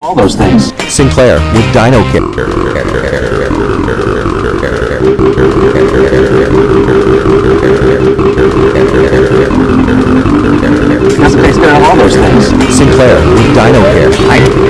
All those things. Sinclair with Dino Because That's takes care of all those things. Sinclair with Dino Care. I